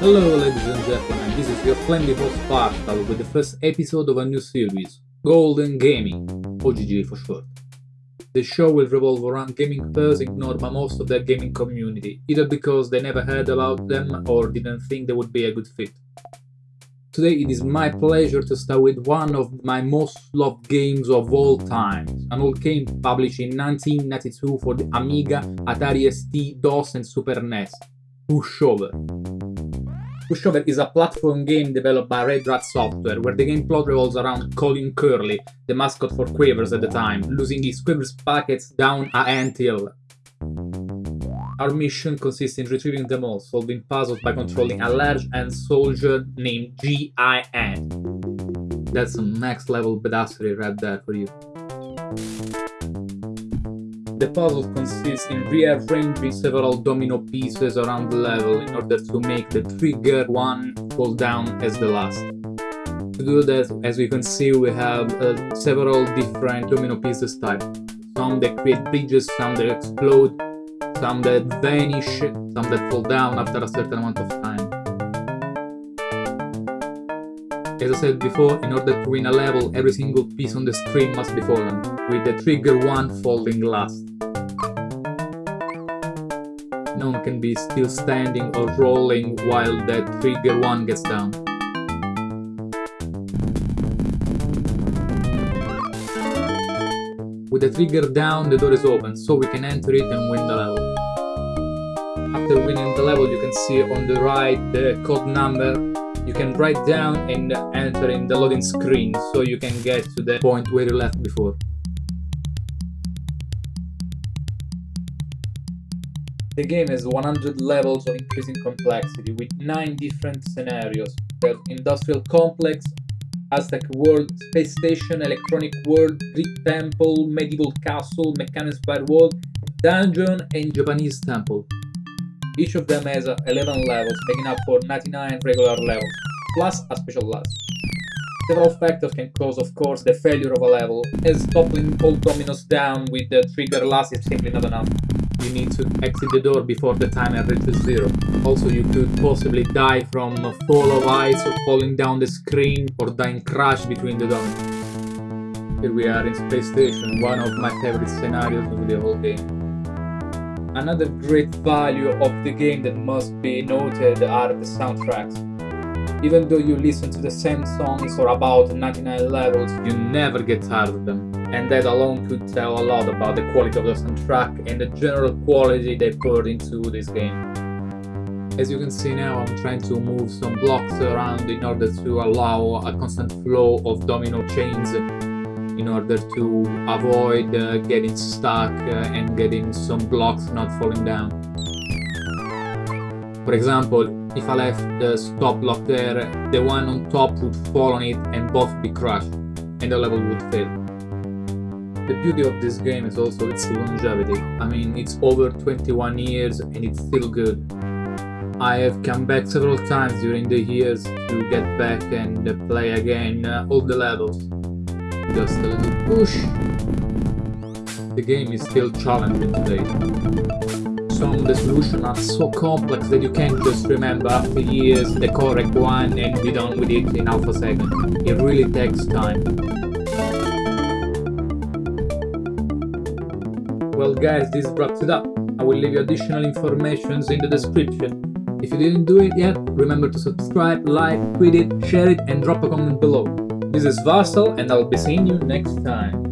Hello ladies and gentlemen, this is your friendly host Partial with the first episode of a new series, Golden Gaming, OGG for short. The show will revolve around gaming fans ignored by most of the gaming community, either because they never heard about them or didn't think they would be a good fit. Today it is my pleasure to start with one of my most loved games of all time, an old game published in 1992 for the Amiga, Atari ST, DOS and Super NES, Pushover. Pushover is a platform game developed by Red Rat Software, where the game plot revolves around Colin Curly, the mascot for Quavers at the time, losing his Quavers packets down a ant hill. Our mission consists in retrieving them all, solving puzzles by controlling a large ant soldier named G.I. Ant That's some next level badassery right there for you. The puzzle consists in rearranging several domino pieces around the level in order to make the trigger one fall down as the last. To do that, as we can see, we have uh, several different domino pieces type. Some that create bridges, some that explode, some that vanish, some that fall down after a certain amount of time. As I said before, in order to win a level, every single piece on the screen must be fallen, with the trigger one falling last. No one can be still standing or rolling while that trigger one gets down. With the trigger down, the door is open, so we can enter it and win the level. After winning the level, you can see on the right the code number. You can write down and enter in the loading screen, so you can get to the point where you left before. The game has 100 levels of increasing complexity with 9 different scenarios. There's Industrial Complex, Aztec World, Space Station, Electronic World, Greek Temple, Medieval Castle, Mechanic World, Dungeon and Japanese Temple. Each of them has uh, 11 levels, making up for 99 regular levels, plus a special last. Several factors can cause, of course, the failure of a level, as toppling all dominoes down with the trigger last is simply not enough. You need to exit the door before the timer reaches zero. Also, you could possibly die from a fall of ice or falling down the screen or dying crash between the dominoes. Here we are in Space Station, one of my favorite scenarios of the whole game. Another great value of the game that must be noted are the soundtracks. Even though you listen to the same songs for about 99 levels, you never get tired of them. And that alone could tell a lot about the quality of the soundtrack and the general quality they poured into this game. As you can see now, I'm trying to move some blocks around in order to allow a constant flow of domino chains in order to avoid uh, getting stuck uh, and getting some blocks not falling down. For example, if I left the stop block there, the one on top would fall on it and both be crushed, and the level would fail. The beauty of this game is also its longevity. I mean, it's over 21 years and it's still good. I have come back several times during the years to get back and play again uh, all the levels. Just a little push. The game is still challenging today. Some of the solutions are so complex that you can't just remember after years the correct one and be done with it in half a second. It really takes time. Well guys, this wraps it up. I will leave you additional informations in the description. If you didn't do it yet, remember to subscribe, like, tweet it, share it and drop a comment below. This is Varsal and I'll be seeing you next time.